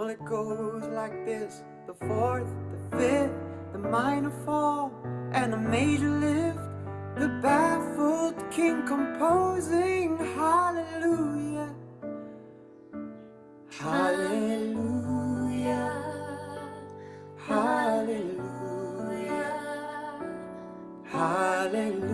Well, it goes like this the fourth, the fifth, the minor fall, and the major lift. The baffled king composing hallelujah. Hallelujah. Hallelujah. Hallelujah.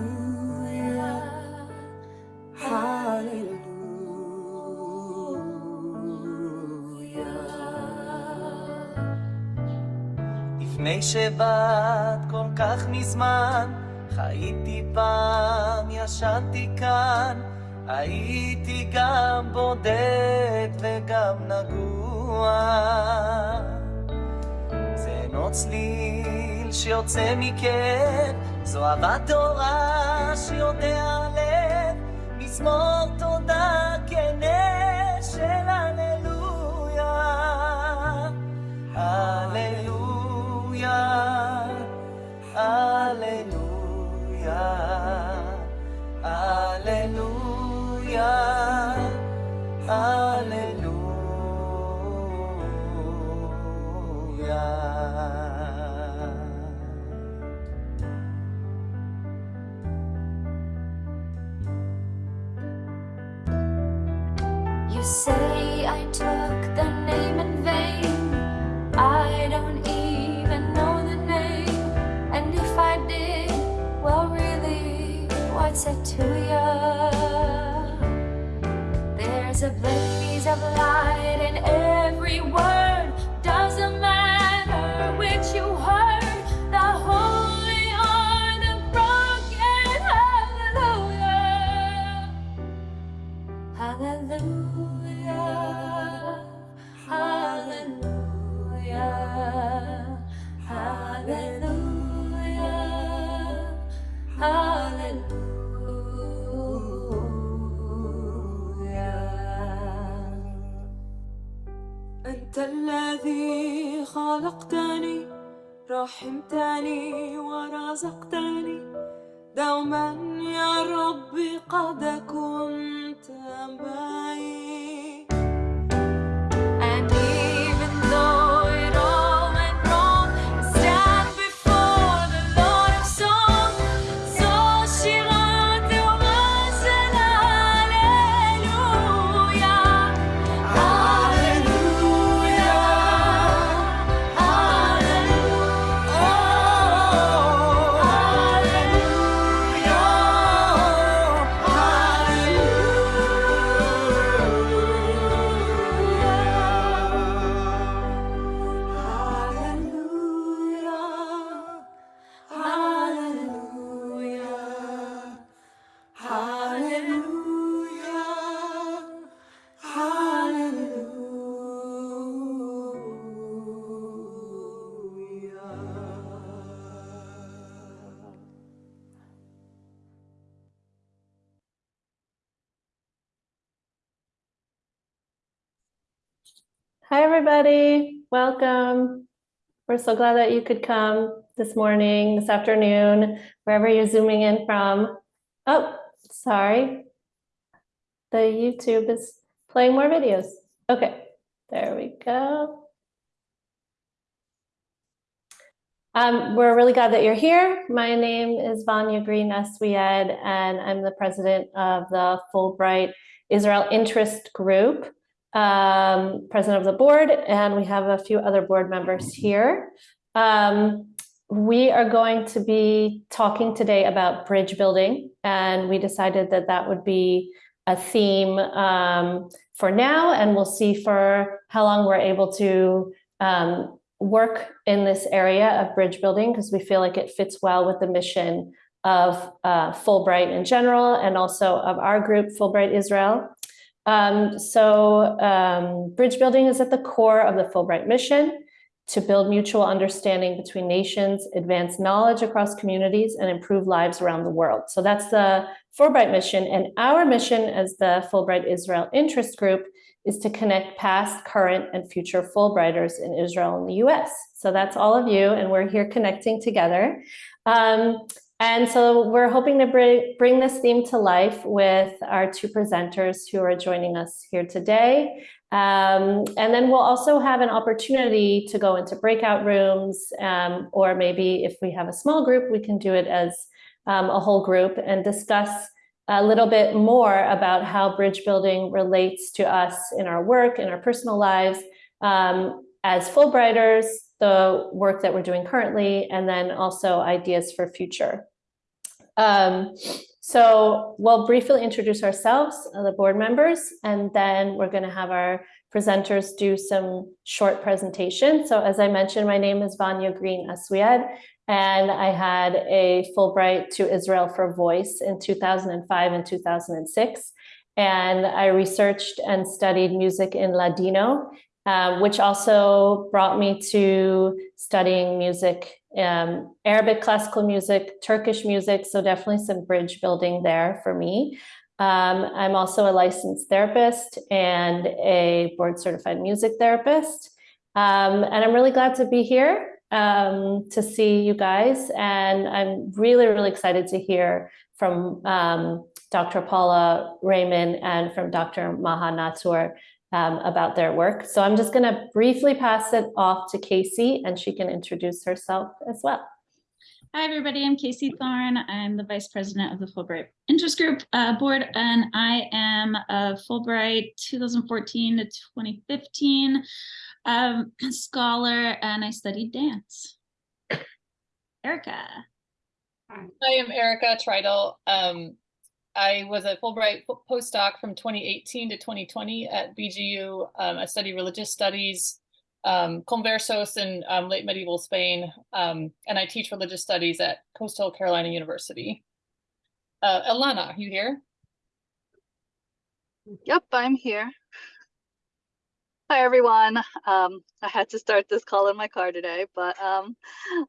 לפני שבאת כל כך מזמן, חייתי פעם, ישנתי כאן, הייתי גם בודד וגם נגוע. זה אינו צליל שיוצא מכאב, זו אהבת תורה שיודע לב, מזמור תודה أنت الذي خلقتني رحمتني ورزقتني. دوما يا ربي قد Hi, everybody. Welcome. We're so glad that you could come this morning, this afternoon, wherever you're zooming in from. Oh, sorry. The YouTube is playing more videos. Okay, there we go. Um, we're really glad that you're here. My name is Vanya Green Eswied, and I'm the president of the Fulbright Israel Interest Group um, president of the board, and we have a few other board members here. Um, we are going to be talking today about bridge building, and we decided that that would be a theme um, for now, and we'll see for how long we're able to um, work in this area of bridge building, because we feel like it fits well with the mission of uh, Fulbright in general, and also of our group, Fulbright Israel. Um, so um, bridge building is at the core of the Fulbright mission to build mutual understanding between nations, advance knowledge across communities, and improve lives around the world. So that's the Fulbright mission. And our mission as the Fulbright Israel Interest Group is to connect past, current, and future Fulbrighters in Israel and the US. So that's all of you, and we're here connecting together. Um, and so we're hoping to bring, bring this theme to life with our two presenters who are joining us here today. Um, and then we'll also have an opportunity to go into breakout rooms, um, or maybe if we have a small group, we can do it as um, a whole group and discuss a little bit more about how bridge building relates to us in our work, in our personal lives, um, as Fulbrighters, the work that we're doing currently, and then also ideas for future. Um, so we'll briefly introduce ourselves, uh, the board members, and then we're going to have our presenters do some short presentation. So as I mentioned, my name is Vanya Green Aswiad, and I had a Fulbright to Israel for Voice in 2005 and 2006. And I researched and studied music in Ladino, uh, which also brought me to studying music um, Arabic classical music, Turkish music, so definitely some bridge building there for me. Um, I'm also a licensed therapist and a board certified music therapist. Um, and I'm really glad to be here um, to see you guys. And I'm really, really excited to hear from um, Dr. Paula Raymond and from Dr. Maha Natur um, about their work. So I'm just going to briefly pass it off to Casey and she can introduce herself as well. Hi, everybody. I'm Casey Thorne. I'm the Vice President of the Fulbright Interest Group uh, Board, and I am a Fulbright 2014 to 2015 um, scholar, and I studied dance. Erica. Hi, I am Erica Treidel. Um, I was a Fulbright postdoc from 2018 to 2020 at BGU. Um, I studied religious studies, um, conversos in um, late medieval Spain, um, and I teach religious studies at Coastal Carolina University. Uh, Alana, you here? Yep, I'm here. Hi, everyone. Um, I had to start this call in my car today, but um,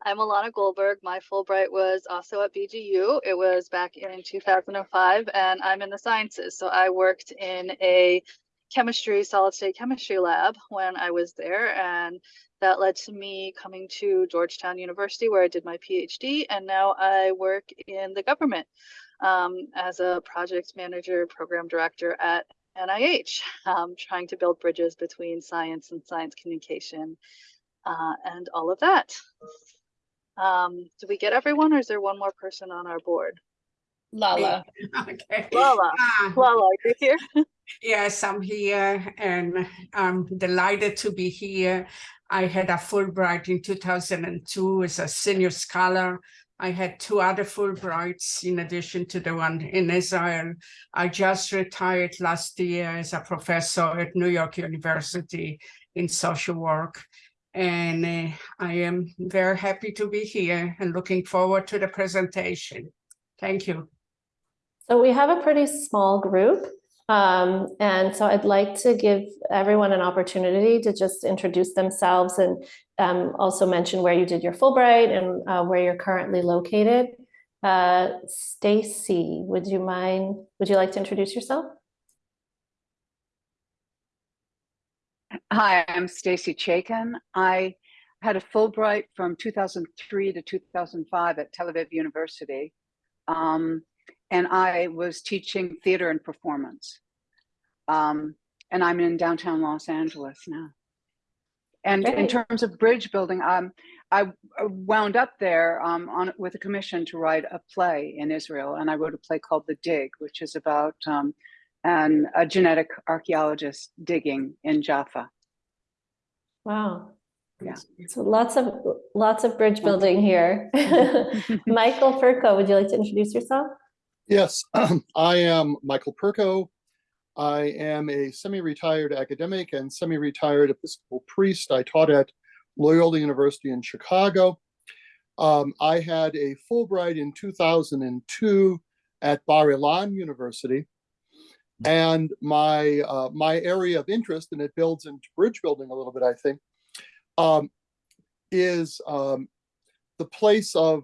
I'm Alana Goldberg. My Fulbright was also at BGU. It was back in 2005, and I'm in the sciences. So I worked in a chemistry, solid state chemistry lab when I was there, and that led to me coming to Georgetown University, where I did my PhD, and now I work in the government um, as a project manager, program director at NIH, um, trying to build bridges between science and science communication uh, and all of that. Um, did we get everyone or is there one more person on our board? Lala. Okay. Lala, Ah, Lala, are you here? Yes, I'm here and I'm delighted to be here. I had a Fulbright in 2002 as a senior scholar. I had two other Fulbrights in addition to the one in Israel. I just retired last year as a professor at New York University in social work. And uh, I am very happy to be here and looking forward to the presentation. Thank you. So we have a pretty small group. Um, and so I'd like to give everyone an opportunity to just introduce themselves and um, also mention where you did your Fulbright and uh, where you're currently located. Uh, Stacy, would you mind, would you like to introduce yourself? Hi, I'm Stacy Chaikin. I had a Fulbright from 2003 to 2005 at Tel Aviv University. Um, and I was teaching theater and performance. Um, and I'm in downtown Los Angeles now. And in terms of bridge building, um, I I wound up there um, on with a commission to write a play in Israel, and I wrote a play called The Dig, which is about um, an, a genetic archaeologist digging in Jaffa. Wow. Yeah. So lots of lots of bridge building here. Michael Perko, would you like to introduce yourself? Yes, I am Michael Perko. I am a semi-retired academic and semi-retired Episcopal priest. I taught at Loyola University in Chicago. Um, I had a Fulbright in 2002 at Bar Ilan University. And my uh, my area of interest, and it builds into bridge building a little bit, I think, um, is um, the place of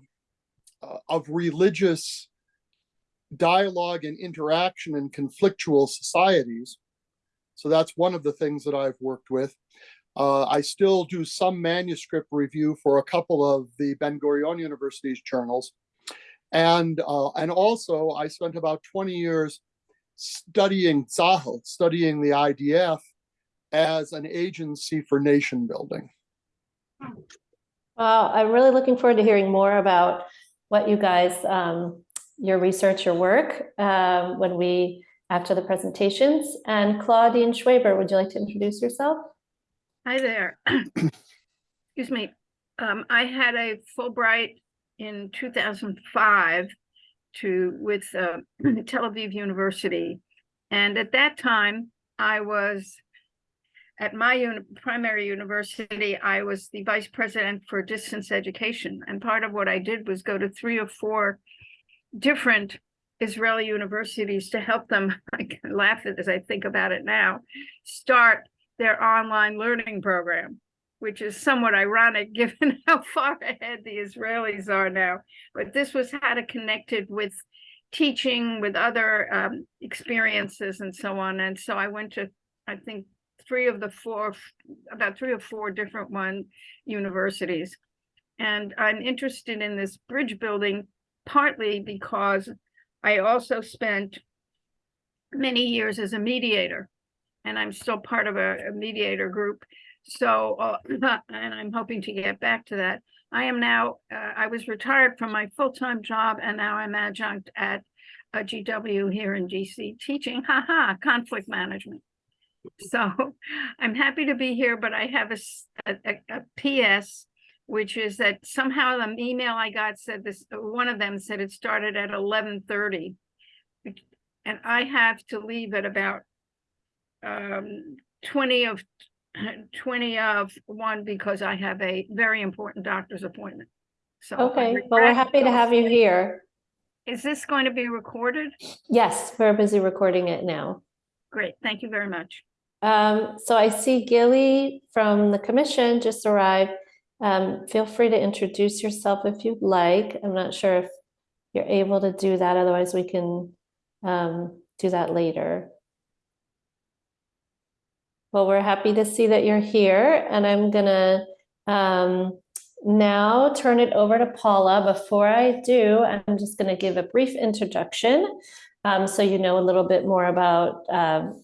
uh, of religious dialogue and interaction in conflictual societies. So that's one of the things that I've worked with. Uh, I still do some manuscript review for a couple of the Ben Gurion University's journals. And, uh, and also I spent about 20 years studying Tzahal, studying the IDF as an agency for nation building. Well, I'm really looking forward to hearing more about what you guys, um, your research, your work, um, when we, after the presentations. And Claudine SchWeber, would you like to introduce yourself? Hi there. Excuse me. Um, I had a Fulbright in two thousand five to, with, uh, Tel Aviv University. And at that time, I was at my primary university, I was the vice president for distance education. And part of what I did was go to three or four different Israeli universities to help them, I can laugh at as I think about it now, start their online learning program, which is somewhat ironic given how far ahead the Israelis are now. But this was how to connect it with teaching, with other um, experiences and so on. And so I went to, I think, three of the four, about three or four different one universities. And I'm interested in this bridge building partly because I also spent many years as a mediator and I'm still part of a, a mediator group. So, uh, and I'm hoping to get back to that. I am now, uh, I was retired from my full-time job and now I'm adjunct at a GW here in DC teaching, haha, conflict management. So I'm happy to be here, but I have a, a, a PS, which is that somehow the email I got said this, one of them said it started at eleven thirty. And I have to leave at about um, twenty of, twenty of one because I have a very important doctor's appointment. So. Okay, well, we're happy to have you here. Is this going to be recorded? Yes, we're busy recording it now. Great, thank you very much. Um, so I see Gilly from the commission just arrived. Um, feel free to introduce yourself if you'd like. I'm not sure if you're able to do that, otherwise we can um, do that later. Well, we're happy to see that you're here, and I'm gonna um, now turn it over to Paula. Before I do, I'm just gonna give a brief introduction, um, so you know a little bit more about um,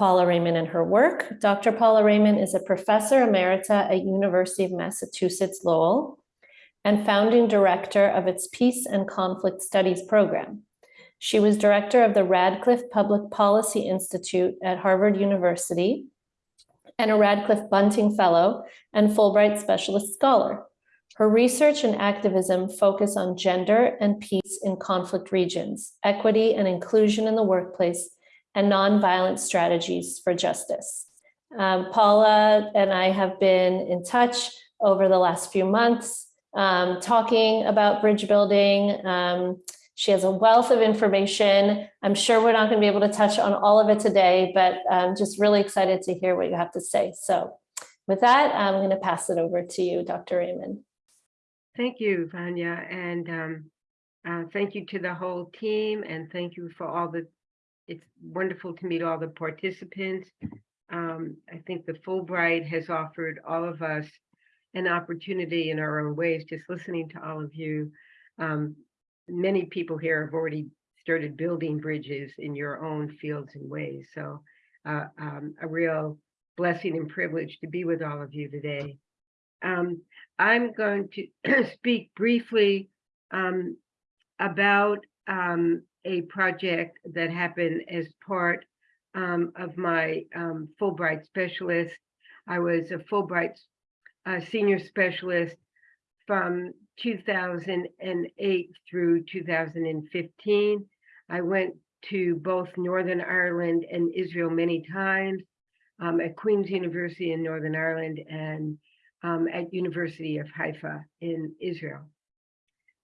Paula Raymond and her work. Dr. Paula Raymond is a professor emerita at University of Massachusetts Lowell and founding director of its Peace and Conflict Studies program. She was director of the Radcliffe Public Policy Institute at Harvard University and a Radcliffe Bunting Fellow and Fulbright Specialist Scholar. Her research and activism focus on gender and peace in conflict regions, equity and inclusion in the workplace, and nonviolent strategies for justice. Um, Paula and I have been in touch over the last few months, um, talking about bridge building. Um, she has a wealth of information. I'm sure we're not going to be able to touch on all of it today, but I'm just really excited to hear what you have to say. So with that, I'm going to pass it over to you, Dr. Raymond. Thank you, Vanya, and um, uh, thank you to the whole team, and thank you for all the, it's wonderful to meet all the participants. Um, I think the Fulbright has offered all of us an opportunity in our own ways, just listening to all of you. Um, Many people here have already started building bridges in your own fields and ways, so uh, um, a real blessing and privilege to be with all of you today. Um, I'm going to speak briefly um, about um, a project that happened as part um, of my um, Fulbright specialist. I was a Fulbright uh, senior specialist from 2008 through 2015. I went to both Northern Ireland and Israel many times um, at Queen's University in Northern Ireland and um, at University of Haifa in Israel.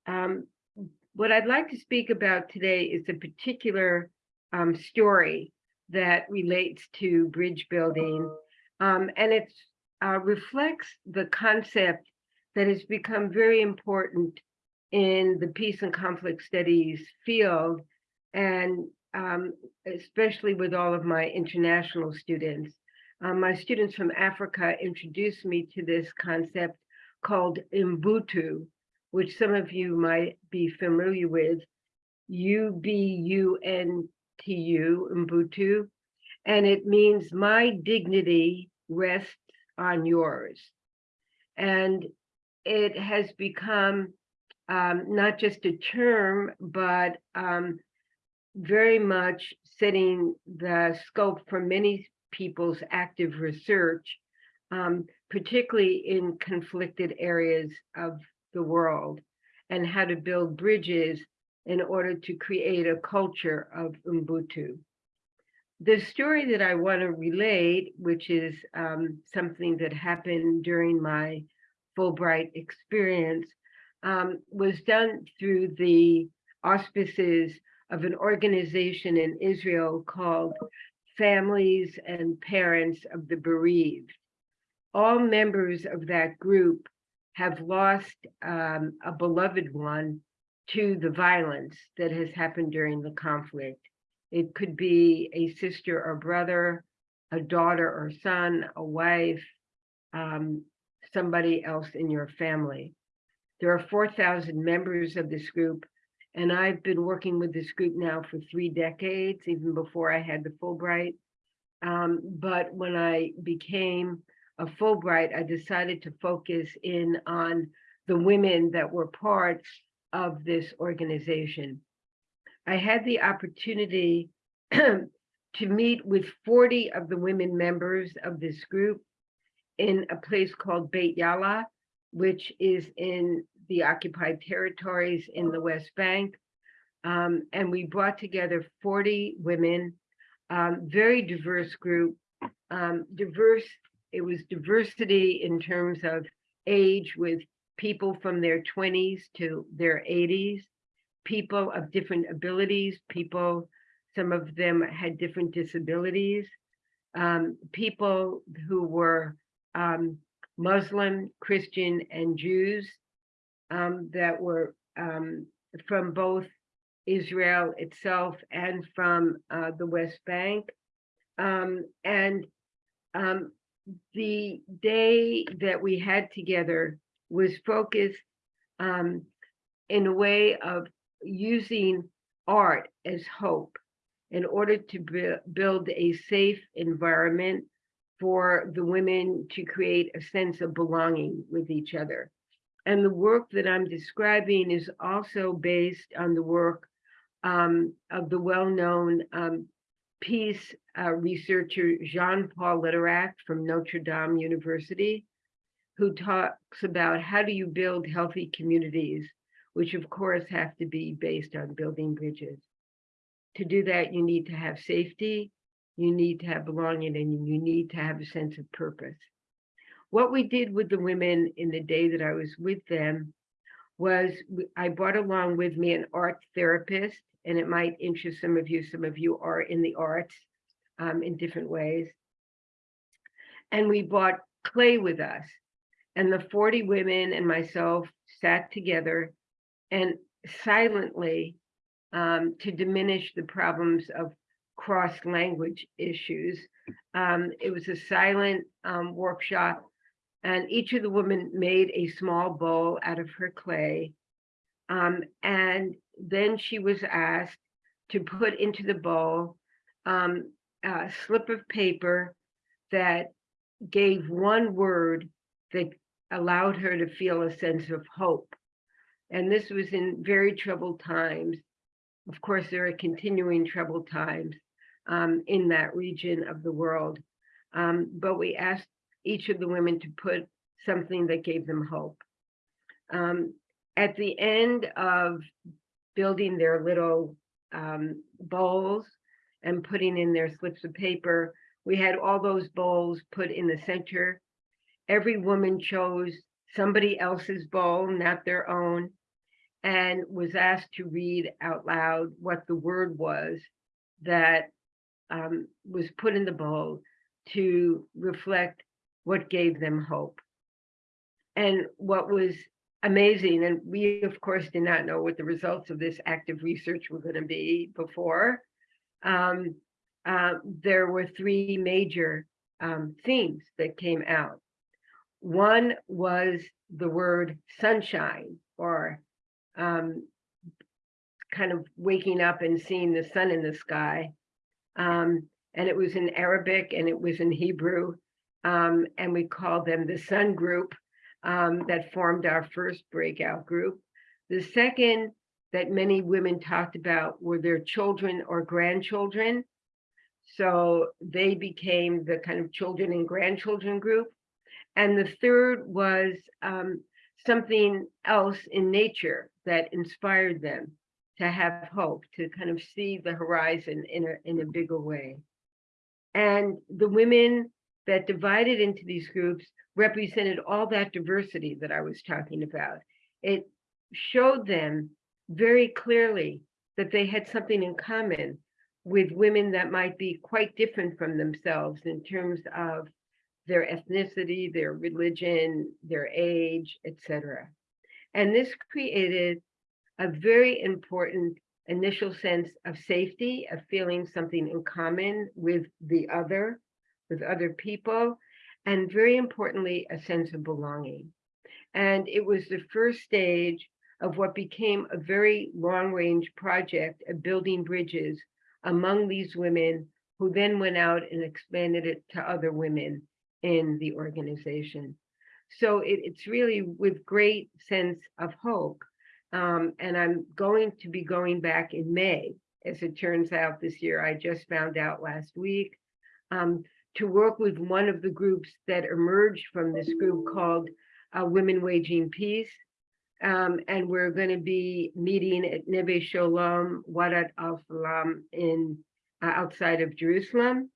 Um, what I'd like to speak about today is a particular um, story that relates to bridge building, um, and it uh, reflects the concept that has become very important in the peace and conflict studies field, and um, especially with all of my international students. Um, my students from Africa introduced me to this concept called Ubuntu, which some of you might be familiar with, U-B-U-N-T-U. And it means my dignity rests on yours. And it has become um, not just a term, but um, very much setting the scope for many people's active research, um, particularly in conflicted areas of the world, and how to build bridges in order to create a culture of Ubuntu. The story that I want to relate, which is um, something that happened during my Fulbright experience, um, was done through the auspices of an organization in Israel called Families and Parents of the Bereaved. All members of that group have lost um, a beloved one to the violence that has happened during the conflict. It could be a sister or brother, a daughter or son, a wife, um, somebody else in your family. There are 4,000 members of this group, and I've been working with this group now for three decades, even before I had the Fulbright. Um, but when I became a Fulbright, I decided to focus in on the women that were part of this organization. I had the opportunity to meet with 40 of the women members of this group in a place called Beit Yala, which is in the occupied territories in the West Bank. Um, and we brought together 40 women, um, very diverse group, um, diverse, it was diversity in terms of age with people from their 20s to their 80s, people of different abilities, people, some of them had different disabilities, um, people who were um, Muslim, Christian, and Jews um, that were um, from both Israel itself and from uh, the West Bank. Um, and um, the day that we had together was focused um, in a way of using art as hope in order to build a safe environment for the women to create a sense of belonging with each other. And the work that I'm describing is also based on the work um, of the well-known um, peace uh, researcher John Paul Lederach from Notre Dame University, who talks about how do you build healthy communities, which of course have to be based on building bridges. To do that, you need to have safety, you need to have belonging, and you need to have a sense of purpose. What we did with the women in the day that I was with them was I brought along with me an art therapist, and it might interest some of you. Some of you are in the arts um, in different ways. And we brought clay with us. And the 40 women and myself sat together and silently um, to diminish the problems of cross language issues. Um, it was a silent um, workshop and each of the women made a small bowl out of her clay. Um, and then she was asked to put into the bowl um, a slip of paper that gave one word that allowed her to feel a sense of hope. And this was in very troubled times. Of course, there are continuing troubled times um, in that region of the world. Um, but we asked each of the women to put something that gave them hope. Um, at the end of building their little um, bowls and putting in their slips of paper, we had all those bowls put in the center. Every woman chose somebody else's bowl, not their own, and was asked to read out loud what the word was that um, was put in the bowl to reflect what gave them hope. And what was amazing, and we of course did not know what the results of this active research were going to be before, um, uh, there were three major um, themes that came out. One was the word sunshine or um, kind of waking up and seeing the sun in the sky. Um, and it was in Arabic and it was in Hebrew. Um, and we called them the Sun Group um, that formed our first breakout group. The second that many women talked about were their children or grandchildren. So they became the kind of children and grandchildren group. And the third was um, something else in nature that inspired them to have hope, to kind of see the horizon in a, in a bigger way. And the women that divided into these groups represented all that diversity that I was talking about. It showed them very clearly that they had something in common with women that might be quite different from themselves in terms of their ethnicity, their religion, their age, etc. And this created a very important initial sense of safety, of feeling something in common with the other, with other people, and very importantly, a sense of belonging. And it was the first stage of what became a very long range project of building bridges among these women who then went out and expanded it to other women in the organization. So it, it's really with great sense of hope. Um, and I'm going to be going back in May, as it turns out this year, I just found out last week, um, to work with one of the groups that emerged from this group called uh, Women Waging Peace. Um, and we're going to be meeting at Neve Shalom, Wadat al Falam in uh, outside of Jerusalem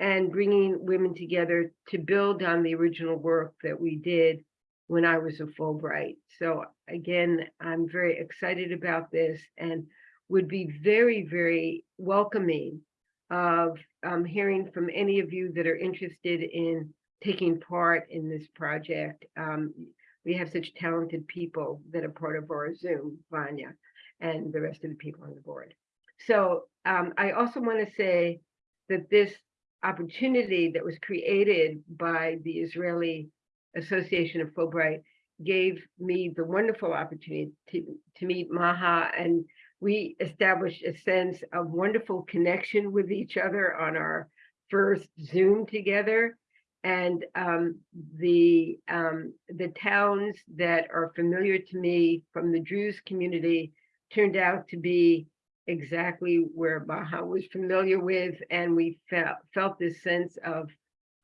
and bringing women together to build on the original work that we did when I was a Fulbright. So again, I'm very excited about this and would be very, very welcoming of um, hearing from any of you that are interested in taking part in this project. Um, we have such talented people that are part of our Zoom, Vanya, and the rest of the people on the board. So um, I also want to say that this opportunity that was created by the Israeli Association of Fulbright gave me the wonderful opportunity to, to meet Maha and we established a sense of wonderful connection with each other on our first Zoom together. And um, the um, the towns that are familiar to me from the Druze community turned out to be exactly where Maha was familiar with, and we felt felt this sense of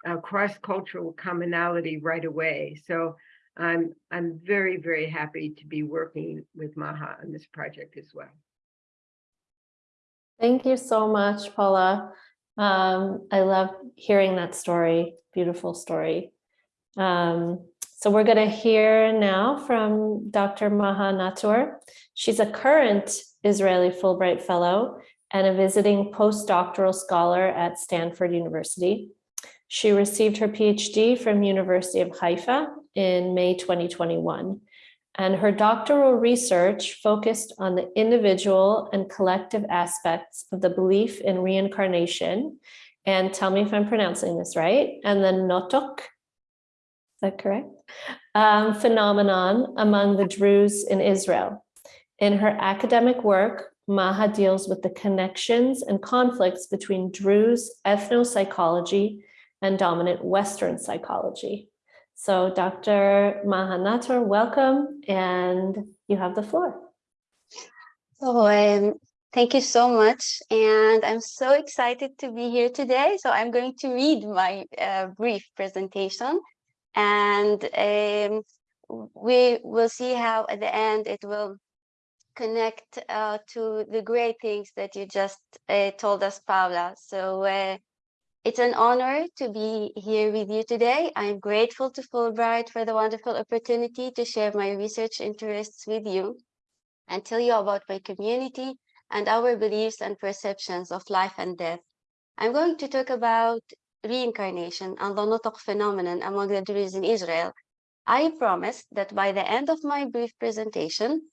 uh, cross-cultural commonality right away. So I'm I'm very very happy to be working with Maha on this project as well. Thank you so much, Paula. Um, I love hearing that story. Beautiful story. Um, so we're going to hear now from Dr. Maha Natur. She's a current Israeli Fulbright Fellow and a visiting postdoctoral scholar at Stanford University. She received her PhD from University of Haifa in May 2021 and her doctoral research focused on the individual and collective aspects of the belief in reincarnation. And tell me if I'm pronouncing this right. And the Nutuk, is that correct? Um, phenomenon among the Druze in Israel. In her academic work, Maha deals with the connections and conflicts between Druze ethnopsychology and dominant Western psychology. So Dr. Maha Natur, welcome, and you have the floor. Oh, um, thank you so much. And I'm so excited to be here today. So I'm going to read my uh, brief presentation and um, we will see how at the end it will connect uh, to the great things that you just uh, told us, Paula. So uh, it's an honor to be here with you today. I'm grateful to Fulbright for the wonderful opportunity to share my research interests with you and tell you about my community and our beliefs and perceptions of life and death. I'm going to talk about reincarnation and the Nutuk phenomenon among the Druze in Israel. I promise that by the end of my brief presentation,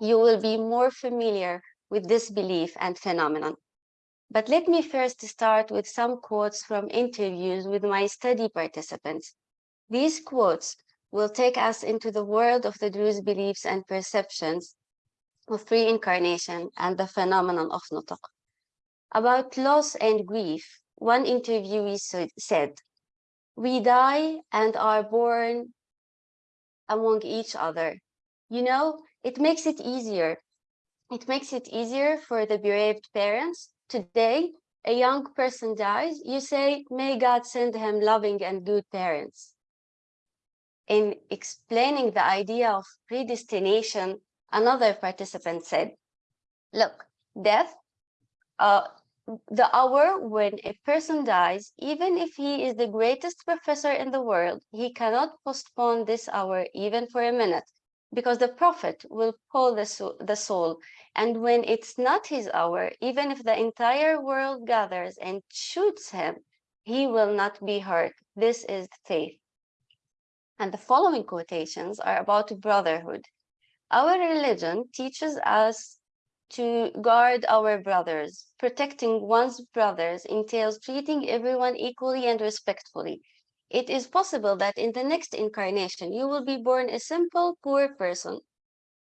you will be more familiar with this belief and phenomenon. But let me first start with some quotes from interviews with my study participants. These quotes will take us into the world of the Druze beliefs and perceptions of reincarnation and the phenomenon of Nutuk. About loss and grief, one interviewee said, we die and are born among each other. You know, it makes it easier. It makes it easier for the bereaved parents. Today, a young person dies, you say, may God send him loving and good parents. In explaining the idea of predestination, another participant said, look, death, uh, the hour when a person dies, even if he is the greatest professor in the world, he cannot postpone this hour even for a minute because the prophet will call the soul, the soul. And when it's not his hour, even if the entire world gathers and shoots him, he will not be hurt. This is the faith. And the following quotations are about brotherhood. Our religion teaches us to guard our brothers. Protecting one's brothers entails treating everyone equally and respectfully. It is possible that in the next incarnation, you will be born a simple, poor person.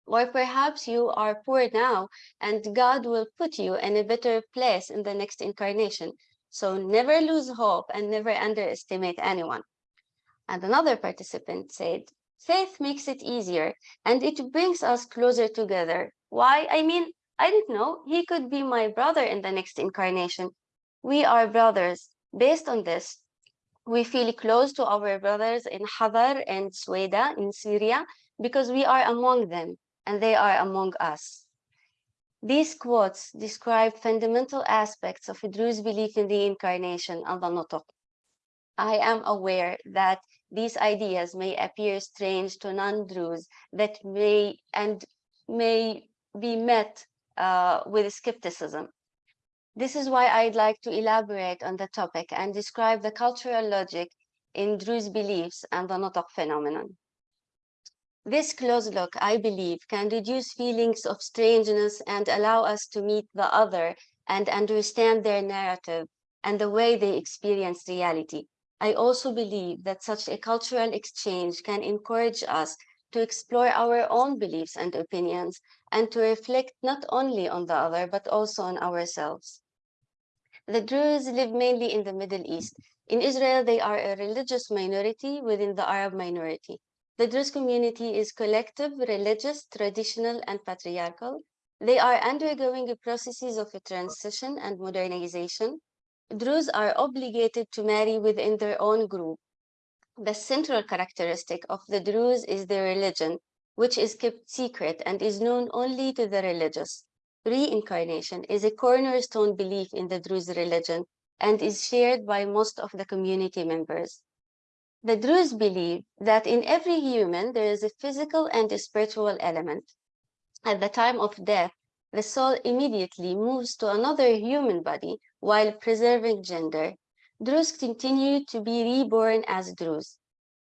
Or perhaps you are poor now, and God will put you in a better place in the next incarnation. So never lose hope and never underestimate anyone. And another participant said, faith makes it easier and it brings us closer together. Why? I mean, I don't know. He could be my brother in the next incarnation. We are brothers. Based on this, we feel close to our brothers in Hadar and Sweida in Syria because we are among them and they are among us. These quotes describe fundamental aspects of Druze belief in reincarnation and the Nutuk. I am aware that these ideas may appear strange to non-Druze that may and may be met uh, with skepticism. This is why I'd like to elaborate on the topic and describe the cultural logic in Druze beliefs and the Nutuk phenomenon. This close look, I believe, can reduce feelings of strangeness and allow us to meet the other and understand their narrative and the way they experience reality. I also believe that such a cultural exchange can encourage us to explore our own beliefs and opinions and to reflect not only on the other, but also on ourselves. The Druze live mainly in the Middle East. In Israel, they are a religious minority within the Arab minority. The Druze community is collective, religious, traditional, and patriarchal. They are undergoing processes of a transition and modernization. Druze are obligated to marry within their own group. The central characteristic of the Druze is their religion, which is kept secret and is known only to the religious. Reincarnation is a cornerstone belief in the Druze religion and is shared by most of the community members. The Druze believe that in every human there is a physical and a spiritual element. At the time of death, the soul immediately moves to another human body while preserving gender. Druze continue to be reborn as Druze.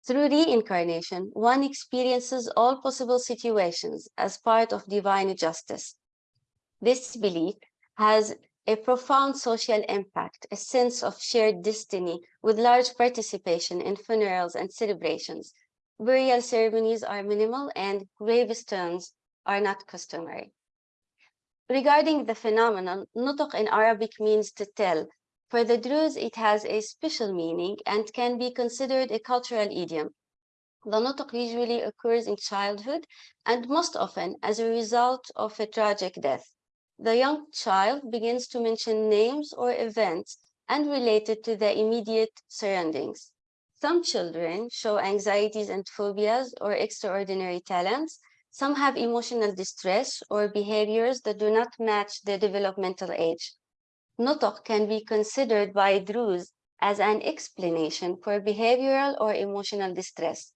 Through reincarnation, one experiences all possible situations as part of divine justice. This belief has a profound social impact, a sense of shared destiny with large participation in funerals and celebrations. Burial ceremonies are minimal and gravestones are not customary. Regarding the phenomenon, nutuk in Arabic means to tell. For the Druze, it has a special meaning and can be considered a cultural idiom. The nutuk usually occurs in childhood and most often as a result of a tragic death. The young child begins to mention names or events and related to the immediate surroundings. Some children show anxieties and phobias or extraordinary talents, some have emotional distress or behaviors that do not match their developmental age. Nutuk can be considered by Druze as an explanation for behavioral or emotional distress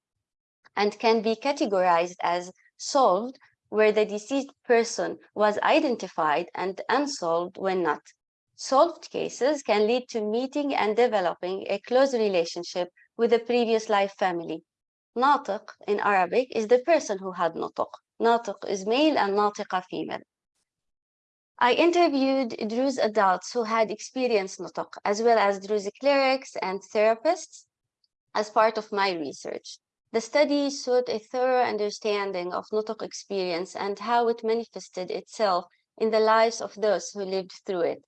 and can be categorized as solved where the deceased person was identified and unsolved when not. Solved cases can lead to meeting and developing a close relationship with a previous life family. Natiq in Arabic is the person who had nutuk. Natiq is male and natiqa female. I interviewed Druze adults who had experienced nutuk, as well as Druze clerics and therapists as part of my research. The study sought a thorough understanding of nutuk experience and how it manifested itself in the lives of those who lived through it.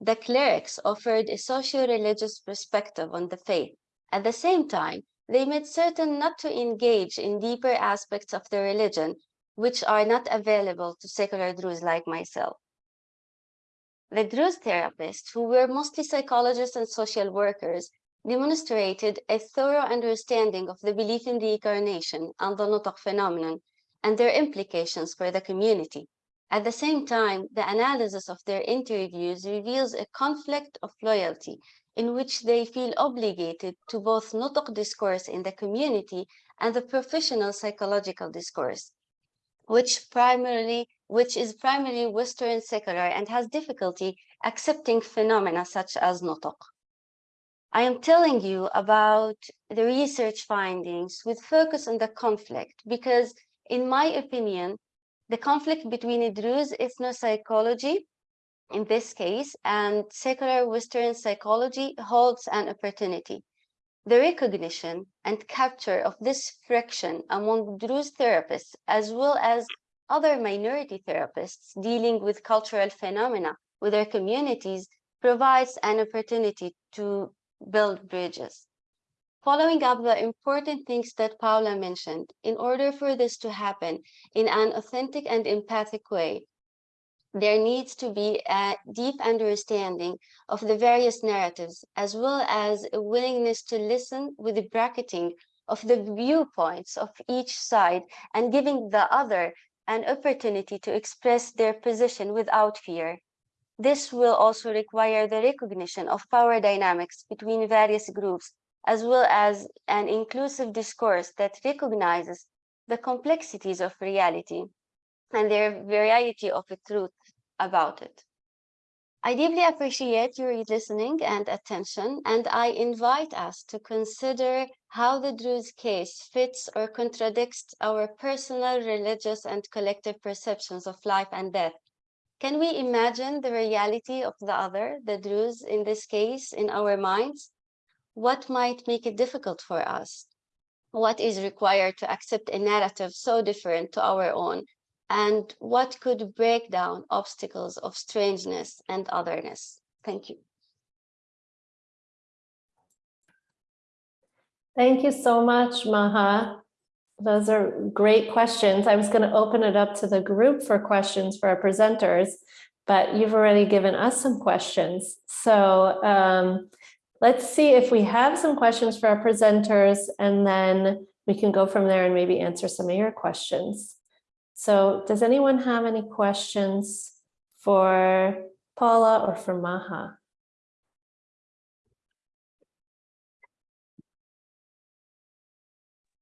the clerics offered a socio-religious perspective on the faith. At the same time, they made certain not to engage in deeper aspects of the religion, which are not available to secular Druze like myself. The Druze therapists, who were mostly psychologists and social workers, demonstrated a thorough understanding of the belief in reincarnation and the Nutuk phenomenon and their implications for the community. At the same time, the analysis of their interviews reveals a conflict of loyalty in which they feel obligated to both Nutuk discourse in the community and the professional psychological discourse, which primarily which is primarily Western secular and has difficulty accepting phenomena such as Nutuk. I am telling you about the research findings with focus on the conflict because, in my opinion, the conflict between Druze ethnopsychology, in this case, and secular Western psychology holds an opportunity. The recognition and capture of this friction among Druze therapists, as well as other minority therapists dealing with cultural phenomena with their communities provides an opportunity to build bridges. Following up the important things that Paula mentioned, in order for this to happen in an authentic and empathic way, there needs to be a deep understanding of the various narratives, as well as a willingness to listen with the bracketing of the viewpoints of each side and giving the other an opportunity to express their position without fear. This will also require the recognition of power dynamics between various groups, as well as an inclusive discourse that recognizes the complexities of reality and their variety of the truth about it. I deeply appreciate your listening and attention, and I invite us to consider how the Druze case fits or contradicts our personal, religious, and collective perceptions of life and death. Can we imagine the reality of the other, the Druze in this case, in our minds? What might make it difficult for us? What is required to accept a narrative so different to our own and what could break down obstacles of strangeness and otherness? Thank you. Thank you so much, Maha. Those are great questions. I was going to open it up to the group for questions for our presenters, but you've already given us some questions. So um, let's see if we have some questions for our presenters, and then we can go from there and maybe answer some of your questions. So does anyone have any questions for Paula or for Maha?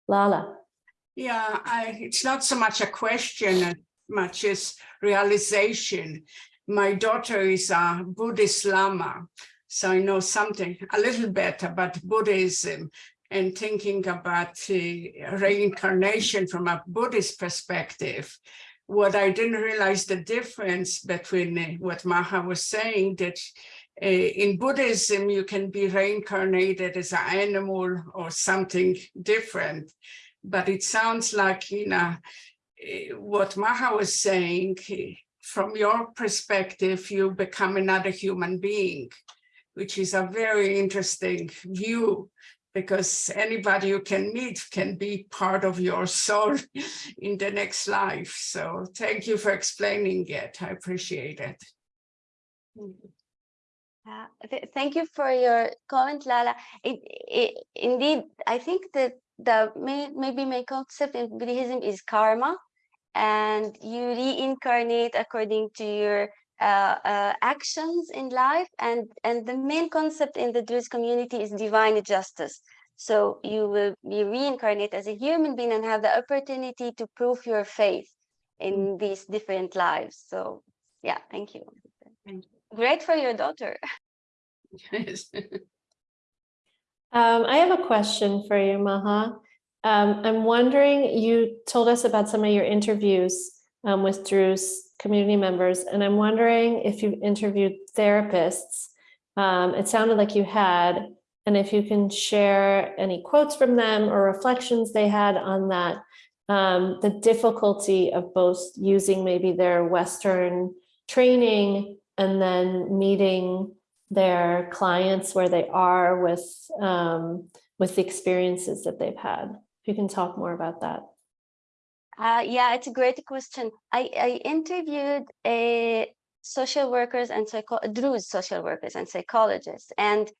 Lala. Yeah, I, it's not so much a question as much as realization. My daughter is a Buddhist Lama, so I know something a little bit about Buddhism and thinking about reincarnation from a Buddhist perspective, what I didn't realize the difference between uh, what Maha was saying, that uh, in Buddhism, you can be reincarnated as an animal or something different. But it sounds like, you know, uh, what Maha was saying, from your perspective, you become another human being, which is a very interesting view because anybody you can meet can be part of your soul in the next life. So thank you for explaining it. I appreciate it. Uh, th thank you for your comment, Lala. It, it, indeed, I think that the may, maybe my concept in Buddhism is karma, and you reincarnate according to your uh, uh, actions in life and and the main concept in the Druze community is divine justice. So you will be reincarnated as a human being and have the opportunity to prove your faith in mm. these different lives. So yeah thank you, thank you. great for your daughter. Yes um, I have a question for you Maha um, I'm wondering you told us about some of your interviews um, with Druze community members. And I'm wondering if you've interviewed therapists. Um, it sounded like you had, and if you can share any quotes from them or reflections they had on that, um, the difficulty of both using maybe their Western training and then meeting their clients where they are with um, with the experiences that they've had. If you can talk more about that. Uh, yeah, it's a great question. I, I interviewed a social workers and psycho Druze social workers and psychologists, and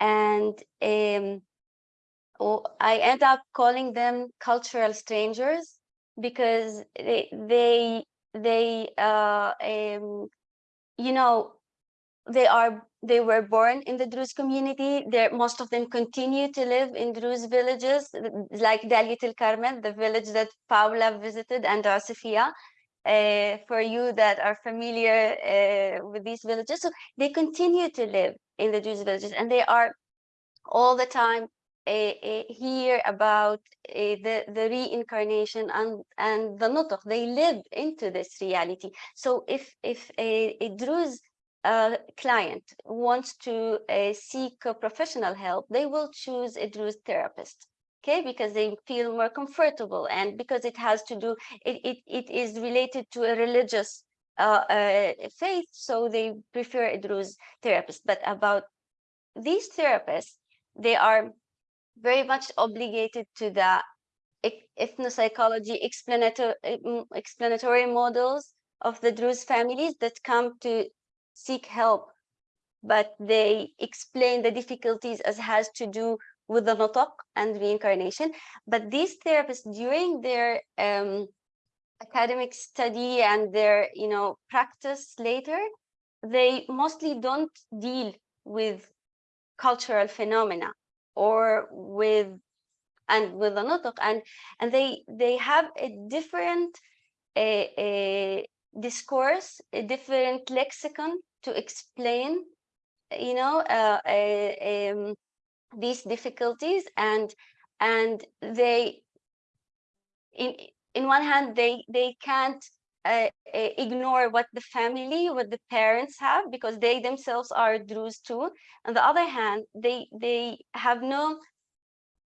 and um, I end up calling them cultural strangers because they they they uh, um, you know they are they were born in the Druze community. There, most of them continue to live in Druze villages, like Dalit El the village that Paula visited, and Asifia. Uh, for you that are familiar uh, with these villages, so they continue to live in the Druze villages, and they are all the time uh, hear about the the reincarnation and and the nutuk. They live into this reality. So if if a, a Druze uh, client wants to uh, seek professional help, they will choose a Druze therapist, okay? Because they feel more comfortable and because it has to do, it, it, it is related to a religious uh, uh faith, so they prefer a Druze therapist. But about these therapists, they are very much obligated to the ethnopsychology explanatory, explanatory models of the Druze families that come to seek help, but they explain the difficulties as has to do with the nutuk and reincarnation. But these therapists, during their um, academic study and their, you know, practice later, they mostly don't deal with cultural phenomena or with and with the nutuk and and they they have a different a, a discourse a different lexicon to explain, you know, uh, uh, um, these difficulties and and they in in one hand they they can't uh, uh, ignore what the family what the parents have because they themselves are Druze too. On the other hand they they have no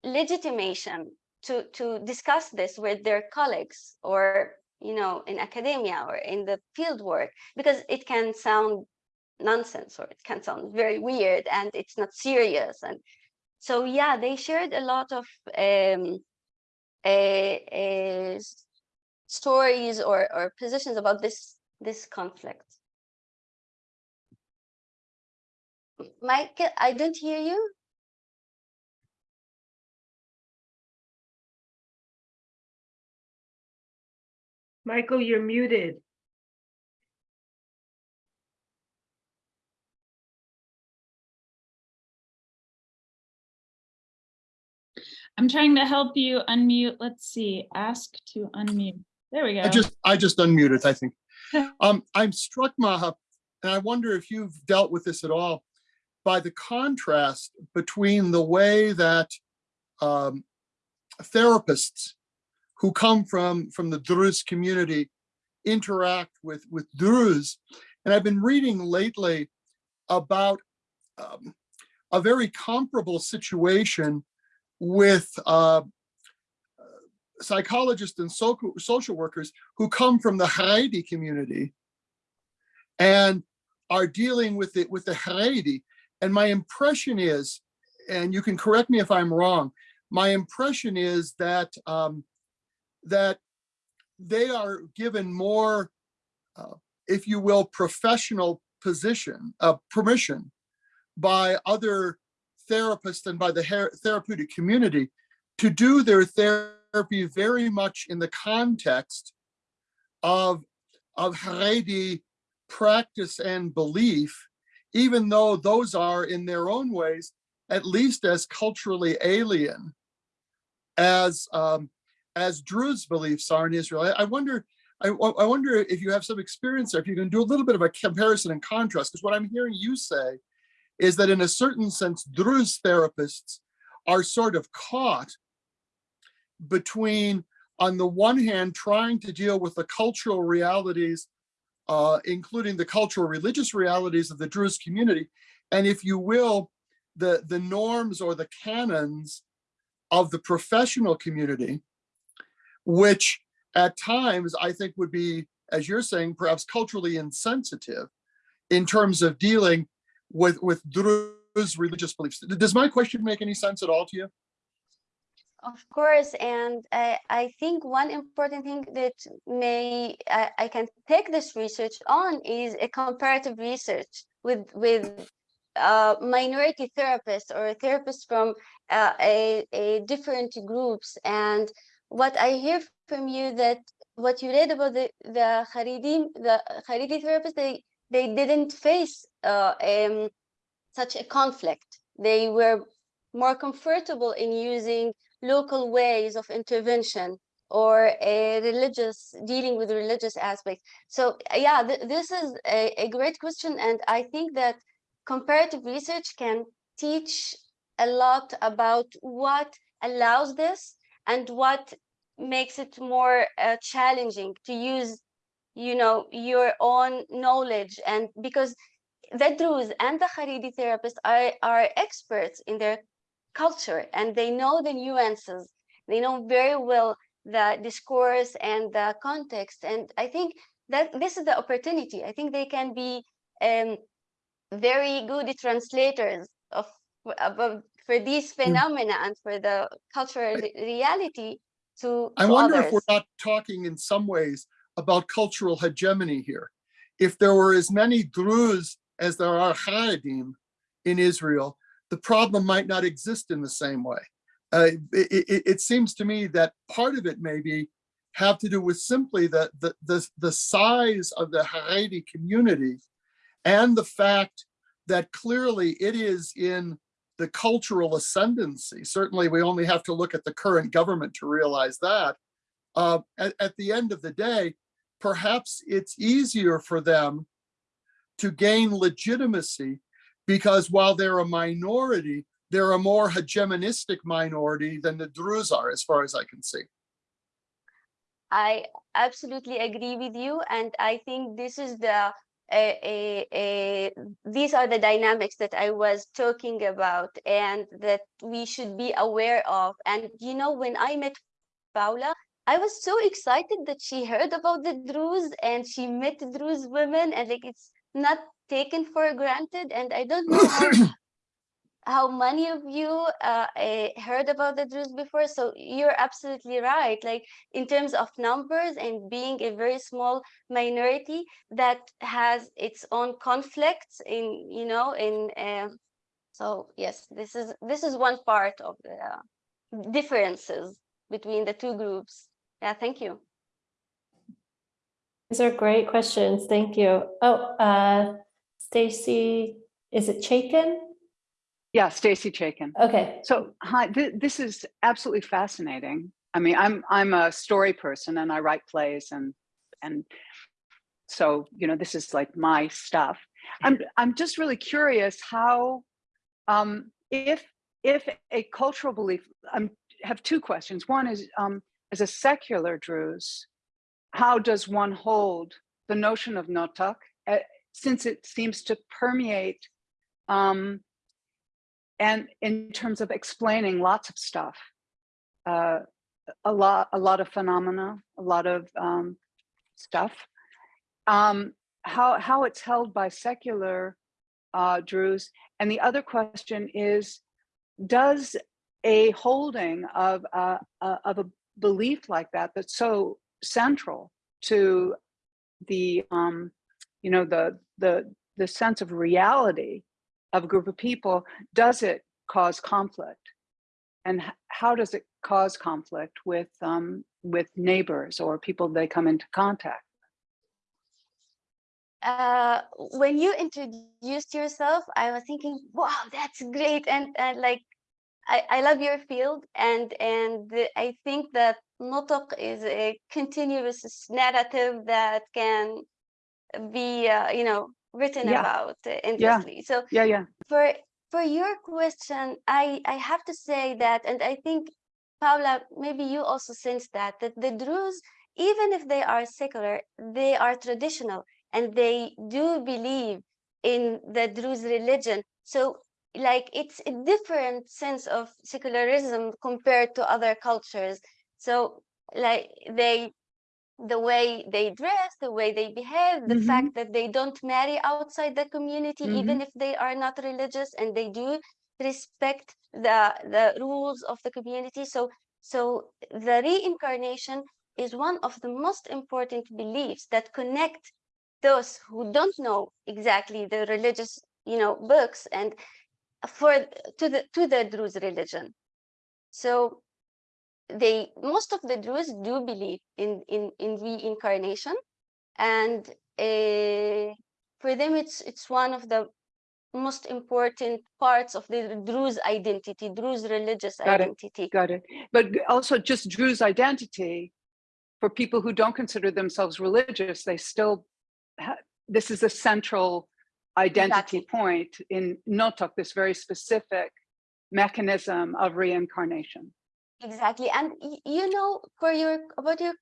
legitimation to to discuss this with their colleagues or you know in academia or in the field work because it can sound nonsense or it can sound very weird and it's not serious and so yeah they shared a lot of um, a, stories or, or positions about this this conflict Mike, I don't hear you. Michael, you're muted. I'm trying to help you unmute. Let's see, ask to unmute. There we go. I just, I just unmuted, I think. um, I'm struck, Maha, and I wonder if you've dealt with this at all, by the contrast between the way that um, therapists who come from, from the Druze community interact with, with Druze. And I've been reading lately about um, a very comparable situation with uh, psychologists and so social workers who come from the Haredi community and are dealing with it with the Haredi. And my impression is, and you can correct me if I'm wrong, my impression is that um, that they are given more, uh, if you will, professional position, uh, permission by other therapists and by the therapeutic community to do their therapy very much in the context of, of Haredi practice and belief, even though those are in their own ways, at least as culturally alien as um, as Druze beliefs are in Israel. I, I wonder, I, I, wonder if you have some experience there, if you can do a little bit of a comparison and contrast, because what I'm hearing you say is that in a certain sense, Druze therapists are sort of caught between, on the one hand, trying to deal with the cultural realities, uh, including the cultural religious realities of the Druze community, and if you will, the, the norms or the canons of the professional community, which at times I think would be, as you're saying, perhaps culturally insensitive in terms of dealing with, with Druze religious beliefs. Does my question make any sense at all to you? Of course, and I, I think one important thing that may I, I can take this research on is a comparative research with with uh, minority therapists or therapists from uh, a, a different groups. And what I hear from you that what you read about the the Haredi the Haredi therapists they they didn't face uh, um, such a conflict. They were more comfortable in using local ways of intervention or a religious dealing with religious aspects so yeah th this is a, a great question and i think that comparative research can teach a lot about what allows this and what makes it more uh, challenging to use you know your own knowledge and because the Druze and the Haredi therapists are, are experts in their culture and they know the nuances. They know very well the discourse and the context. And i think that this is the opportunity. I think they can be um, very good translators of, of for these phenomena and for the cultural re reality to, I to wonder others. if we're not talking in some ways about cultural hegemony here. If there were as many Druze as there are Haredim in Israel, the problem might not exist in the same way. Uh, it, it, it seems to me that part of it maybe have to do with simply the, the, the, the size of the Haredi community and the fact that clearly it is in the cultural ascendancy. Certainly, we only have to look at the current government to realize that. Uh, at, at the end of the day, perhaps it's easier for them to gain legitimacy because while they're a minority, they're a more hegemonistic minority than the Druze are, as far as I can see. I absolutely agree with you, and I think this is the these are the dynamics that I was talking about and that we should be aware of. And you know, when I met Paula, I was so excited that she heard about the Druze and she met Druze women and like it's not taken for granted. And I don't know how how many of you uh, uh, heard about the Druze before? So you're absolutely right. Like in terms of numbers and being a very small minority that has its own conflicts in, you know, in. Uh, so yes, this is this is one part of the uh, differences between the two groups. Yeah, thank you. These are great questions. Thank you. Oh, uh, Stacy, is it Chaikin? Yeah, Stacy Chaikin. Okay. So hi, th this is absolutely fascinating. I mean, I'm I'm a story person and I write plays and and so you know this is like my stuff. I'm I'm just really curious how um, if if a cultural belief. I um, have two questions. One is um, as a secular Druze, how does one hold the notion of nutuk uh, since it seems to permeate um, and in terms of explaining lots of stuff, uh, a lot, a lot of phenomena, a lot of um, stuff. Um, how how it's held by secular uh, Druze, and the other question is, does a holding of uh, uh, of a belief like that that's so central to the um, you know the the the sense of reality of a group of people, does it cause conflict? And how does it cause conflict with um, with neighbors or people they come into contact? Uh, when you introduced yourself, I was thinking, wow, that's great. And, and like, I, I love your field. And, and I think that Nutuk is a continuous narrative that can be, uh, you know, written Yeah. about endlessly. So Yeah, yeah. for for your question, I I have to say that, and I think Paula, maybe you also sense that that the Druze, even if they are secular, they are traditional and they do believe in the Druze religion. So like it's a different sense of secularism compared to other cultures. So like they the way they dress, the way they behave, the Mhm. fact that they don't marry outside the community, even Mhm. if they are not religious, and they do respect the the rules of the community. So so the reincarnation is one of the most important beliefs that connect those who don't know exactly the religious you know books and for to the to the Druze religion. So they most of the Druze do believe in in in reincarnation, and uh, for them it's it's one of the most important parts of the Druze identity, Druze religious Got it. identity. Got it. But also just Druze identity, for people who don't consider themselves religious, they still, ha- this is a central identity point in Nutuk, this very specific mechanism of reincarnation. Exactly, and you know, for your about your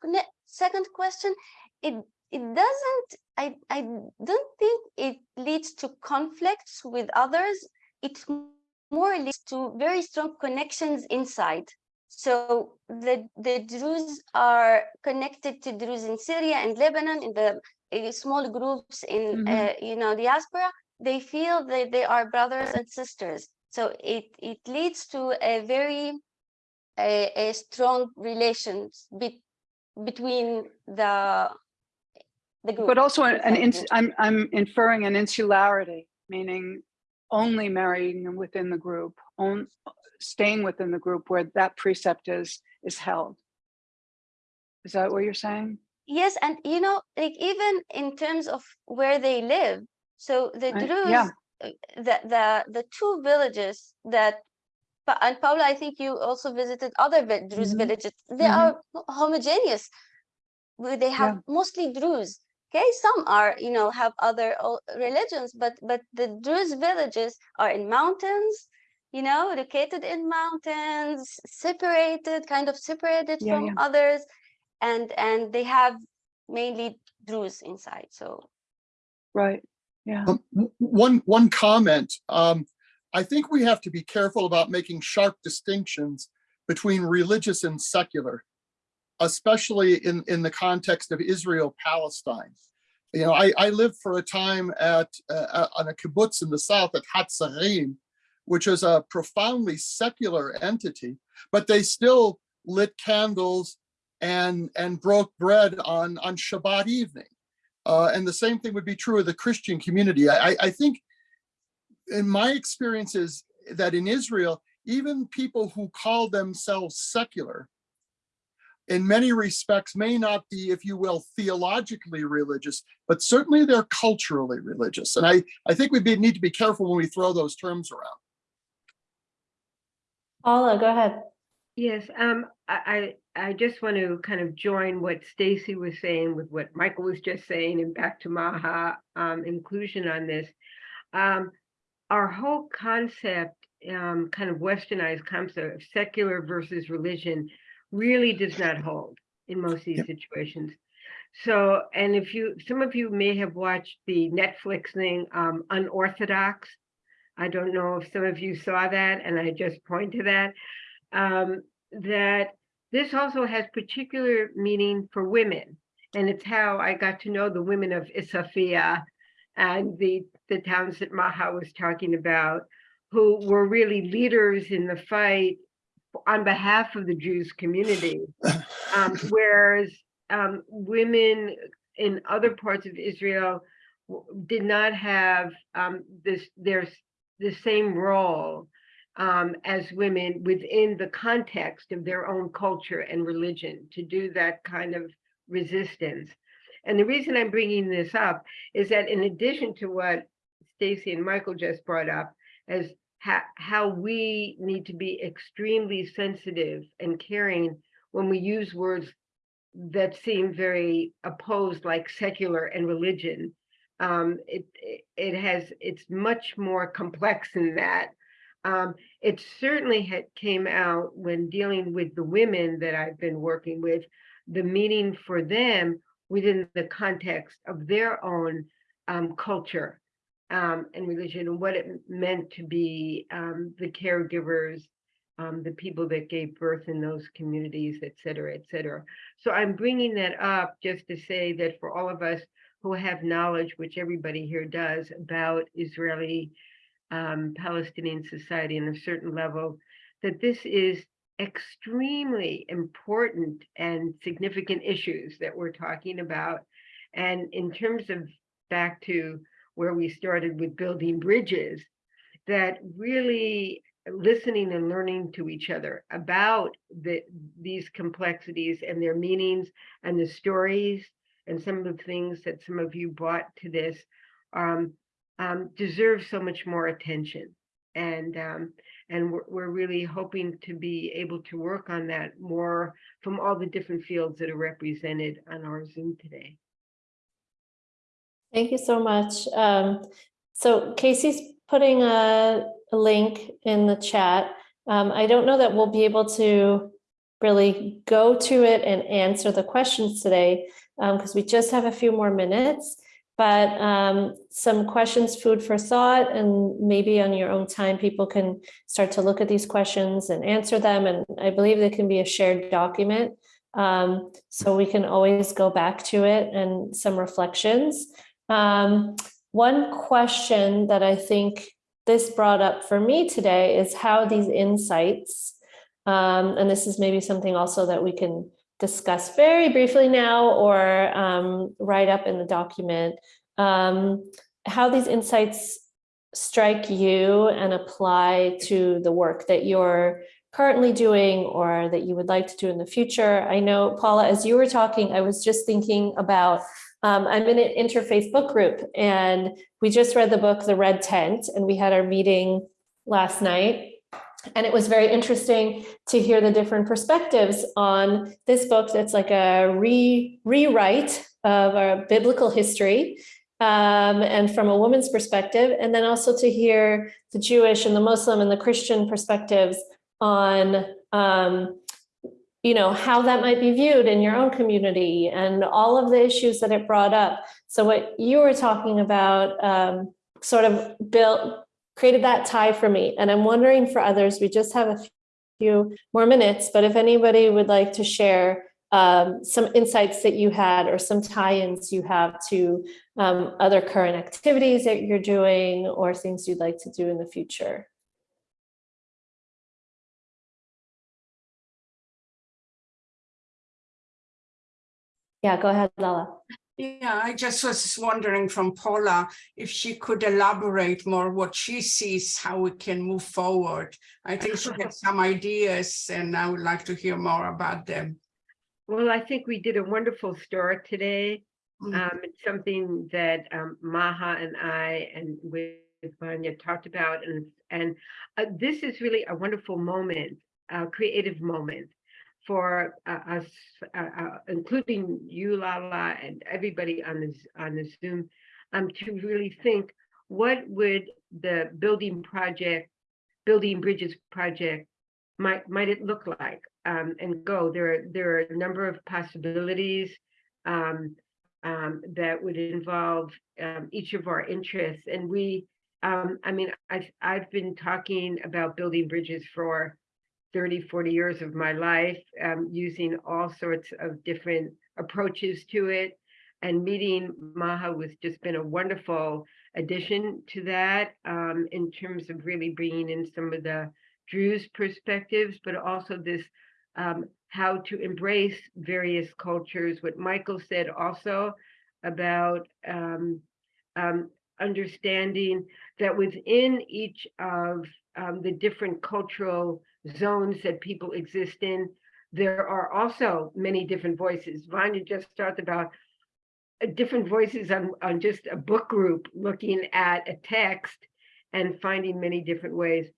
second question, it it doesn't. I I don't think it leads to conflicts with others. It more leads to very strong connections inside. So the the Druze are connected to Druze in Syria and Lebanon in the small groups in Mhm. uh, you know diaspora. They feel that they are brothers and sisters. So it it leads to a very a, a strong relations be, between the the group. But also an, an inside the ins- group. I'm, I'm inferring an insularity, meaning only marrying within the group, on, staying within the group where that precept is, is held. Is that what you're saying? Yes, and you know, like even in terms of where they live, so the Druze, yeah. uh, the the the two villages that, and Paula, I think you also visited other Druze Mhm. villages. They Mhm. are homogeneous. where They have mostly Druze. Okay, some are you know have other religions, but but the Druze villages are in mountains. You know, located in mountains, separated, kind of separated Yeah, from yeah. others and and they have mainly Druze inside. So Right, yeah. Um, One, one comment. Um, I think we have to be careful about making sharp distinctions between religious and secular, especially in, in the context of Israel Palestine. You know, I, I lived for a time at uh, uh, on a kibbutz in the south at Hatzerim, which is a profoundly secular entity, but they still lit candles and and broke bread on on Shabbat evening. Uh, and the same thing would be true of the Christian community. I, I- I think in my experience is that in Israel, even people who call themselves secular, in many respects may not be, if you will, theologically religious, but certainly they're culturally religious. And I, I think we need to be careful when we throw those terms around. Paula, go ahead. Yes, um, I, I, just want to kind of join what Stacy was saying with what Michael was just saying and back to Maha, um, inclusion on this. Um, our whole concept, um, kind of westernized concept of secular versus religion really does not hold in most of these situations. So, and if you, some of you may have watched the Netflix thing, um, Unorthodox. I don't know if some of you saw that, and I just point to that. Um, that this also has particular meaning for women. And it's how I got to know the women of Isafia and the, the towns that Maha was talking about, who were really leaders in the fight on behalf of the Druze community. Um, whereas um, women in other parts of Israel did not have um, this, there's the same role um, as women within the context of their own culture and religion to do that kind of resistance. And the reason I'm bringing this up is that in addition to what Stacy and Michael just brought up as how, we need to be extremely sensitive and caring when we use words that seem very opposed like secular and religion. Um, it, it has, it's much more complex than that. Um, it certainly had came out when dealing with the women that I've been working with, the meaning for them within the context of their own um, culture um, and religion and what it meant to be um, the caregivers um, the people that gave birth in those communities, et cetera, et cetera. So I'm bringing that up just to say that for all of us who have knowledge, which everybody here does, about Israeli um, Palestinian society on a certain level, that this is extremely important and significant issues that we're talking about. And in terms of back to where we started with building bridges, that really listening and learning to each other about the, these complexities and their meanings and the stories and some of the things that some of you brought to this um, um, deserve so much more attention. And um, and we're, we're really hoping to be able to work on that more from all the different fields that are represented on our Zoom today. Thank you so much. Um, so Casey's putting a, a link in the chat. Um, I don't know that we'll be able to really go to it and answer the questions today because um, we just have a few more minutes but um, some questions, food for thought, and maybe on your own time, people can start to look at these questions and answer them. And I believe they can be a shared document. Um, so we can always go back to it and some reflections. Um, one question that I think this brought up for me today is how these insights, um, and this is maybe something also that we can discuss very briefly now or um, write up in the document, um, how these insights strike you and apply to the work that you're currently doing or that you would like to do in the future. I know, Paula, as you were talking, I was just thinking about, um, I'm in an interfaith book group and we just read the book, The Red Tent, and we had our meeting last night and it was very interesting to hear the different perspectives on this book that's like a re rewrite of our biblical history um, and from a woman's perspective, and then also to hear the Jewish and the Muslim and the Christian perspectives on um, you know, how that might be viewed in your own community and all of the issues that it brought up. So what you were talking about um, sort of built created that tie for me. And I'm wondering for others, we just have a few more minutes, but if anybody would like to share um, some insights that you had or some tie-ins you have to um, other current activities that you're doing or things you'd like to do in the future. Yeah, go ahead, Lala. Yeah, I just was wondering from Paula if she could elaborate more what she sees, how we can move forward. I think she had some ideas and I would like to hear more about them. Well, I think we did a wonderful start today. Mm. Um, it's something that um, Maha and I and with Vanya talked about, and and uh, this is really a wonderful moment, a creative moment for uh, us, uh, uh, including you, Lala, and everybody on this on the Zoom, um, to really think what would the building project, building bridges project, might might it look like, um, and go. There are there are a number of possibilities um, um, that would involve um, each of our interests, and we. Um, I mean, I've I've been talking about building bridges for 30, 40 years of my life, um, using all sorts of different approaches to it. And meeting Maha was just been a wonderful addition to that um, in terms of really bringing in some of the Druze perspectives, but also this um, how to embrace various cultures. What Michael said also about um, um, understanding that within each of um, the different cultural zones that people exist in. There are also many different voices. Vanya just talked about uh, different voices on, on just a book group looking at a text and finding many different ways.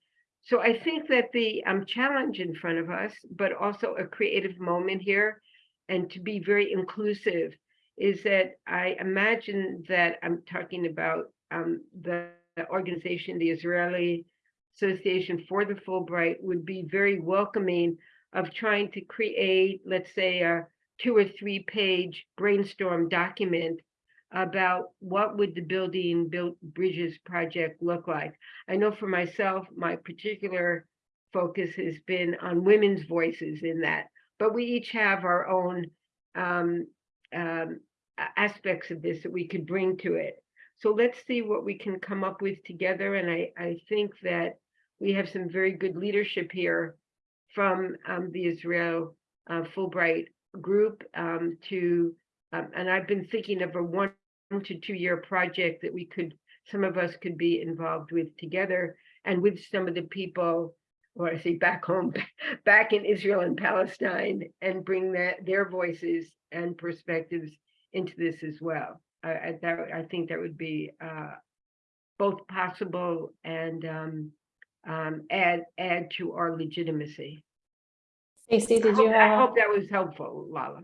So I think that the um, challenge in front of us, but also a creative moment here, and to be very inclusive, is that I imagine that I'm talking about um, the organization, the Israeli Association for the Fulbright would be very welcoming of trying to create, let's say, a two or three page brainstorm document about what would the building build bridges project look like. I know for myself, my particular focus has been on women's voices in that, but we each have our own um, um, aspects of this that we could bring to it. So let's see what we can come up with together. And I, I think that we have some very good leadership here from um, the Israel uh, Fulbright group um, to, um, and I've been thinking of a one to two year project that we could, some of us could be involved with together and with some of the people, or I say back home, back in Israel and Palestine and bring that, their voices and perspectives into this as well. I, I, that, I think that would be uh, both possible and um, um, add, add to our legitimacy. Stacy, I did you hope- I hope that was helpful, Lala.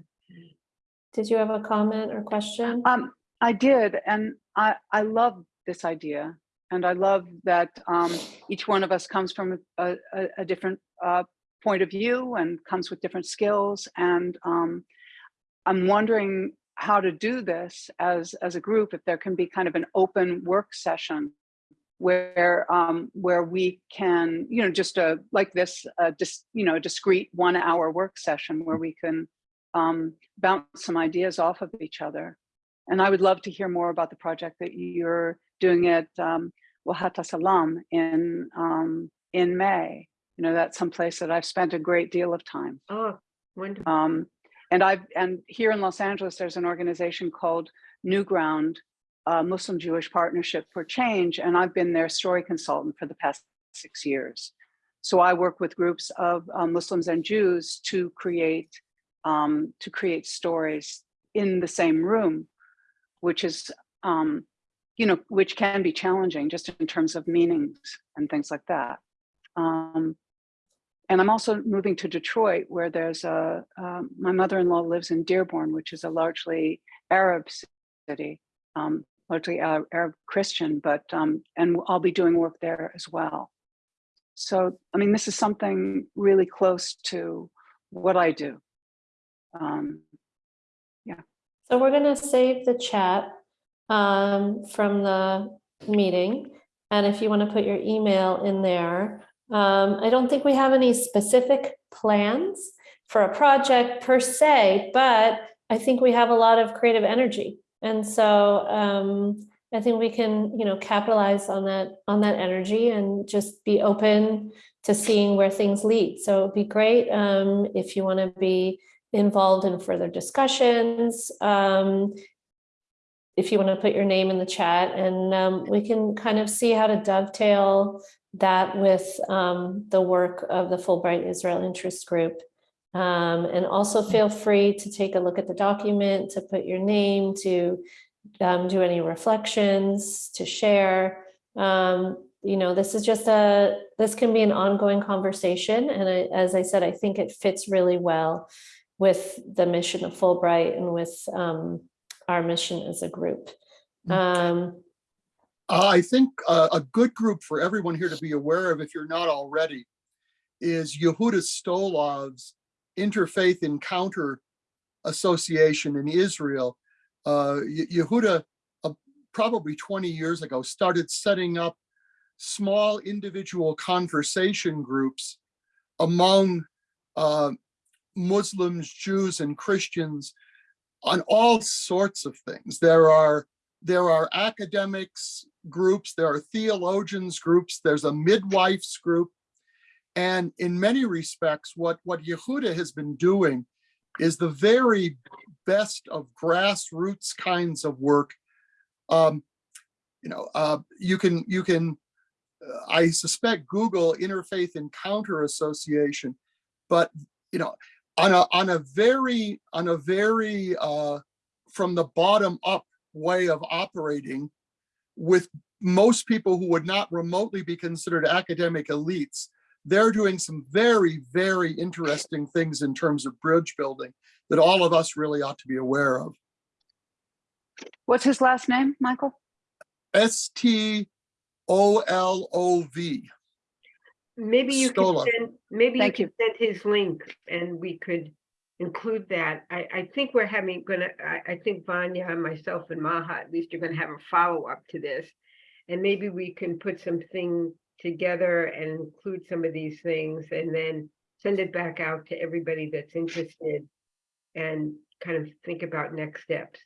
did you have a comment or question? Um, I did, and I, I love this idea. And I love that um, each one of us comes from a, a, a different uh, point of view and comes with different skills. And um, I'm wondering how to do this as, as a group, if there can be kind of an open work session where um, where we can, you know, just a like this, uh, just you know, a discrete one hour work session where we can um, bounce some ideas off of each other. And I would love to hear more about the project that you're doing at um, Wahat al-Salam in um, in May. You know, that's some place that I've spent a great deal of time. Oh, wonderful. Um, and I've and here in Los Angeles, there's an organization called New Ground, uh, Muslim Jewish Partnership for Change, and I've been their story consultant for the past six years. So I work with groups of uh, Muslims and Jews to create um, to create stories in the same room, which is um, you know which can be challenging just in terms of meanings and things like that. Um, and I'm also moving to Detroit, where there's a, um, my mother-in-law lives in Dearborn, which is a largely Arab city, um, largely Arab, Christian, but, um, and I'll be doing work there as well. So, I mean, this is something really close to what I do. Um, yeah. So we're gonna save the chat um, from the meeting. And if you want to put your email in there, um, I don't think we have any specific plans for a project per se, but I think we have a lot of creative energy. And so um, I think we can, you know, capitalize on that on that energy and just be open to seeing where things lead. So it'd be great um, if you want to be involved in further discussions. Um, if you want to put your name in the chat and um, we can kind of see how to dovetail that with um, the work of the Fulbright Israel Interest Group. Um, and also feel free to take a look at the document, to put your name, to um, do any reflections, to share. Um, you know, this is just a, this can be an ongoing conversation. And I, as I said, I think it fits really well with the mission of Fulbright and with um, our mission as a group. Um, I think uh, a good group for everyone here to be aware of, if you're not already, is Yehuda Stolov's Interfaith Encounter Association in Israel. Uh, Yehuda, uh, probably 20 years ago, started setting up small individual conversation groups among uh, Muslims, Jews, and Christians on all sorts of things. There are there are academics groups, there are theologians groups, there's a midwives group. And in many respects, what, what Yehuda has been doing is the very best of grassroots kinds of work. Um, you know, uh, you can, you can, uh, I suspect Google Interfaith Encounter Association, but, you know, on a, on a very, on a very, uh, from the bottom up way of operating with most people who would not remotely be considered academic elites. They're doing some very, very interesting things in terms of bridge building that all of us really ought to be aware of. What's his last name, Michael? S T O L O V. Maybe you could Stola. send, maybe you Thank you. could send his link and we could include that. I, I think we're having, gonna, I, I think Vanya and myself and Maha, at least you're gonna have a follow-up to this. And maybe we can put something together and include some of these things and then send it back out to everybody that's interested and kind of think about next steps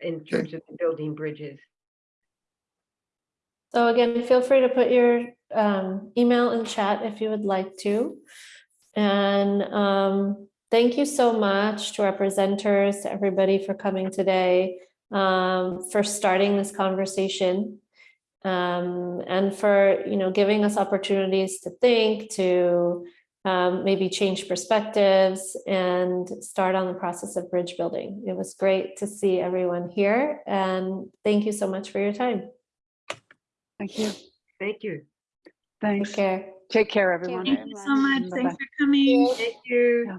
in terms of building bridges. So again, feel free to put your um, email in chat if you would like to. And um, thank you so much to our presenters, to everybody for coming today, um, for starting this conversation, um, and for you know giving us opportunities to think, to um, maybe change perspectives, and start on the process of bridge building. It was great to see everyone here, and thank you so much for your time. Thank you. Thank you. Thanks. Take care. Take care, everyone. Thank you so much. Bye-bye. Thanks for coming. Thank you. Yeah.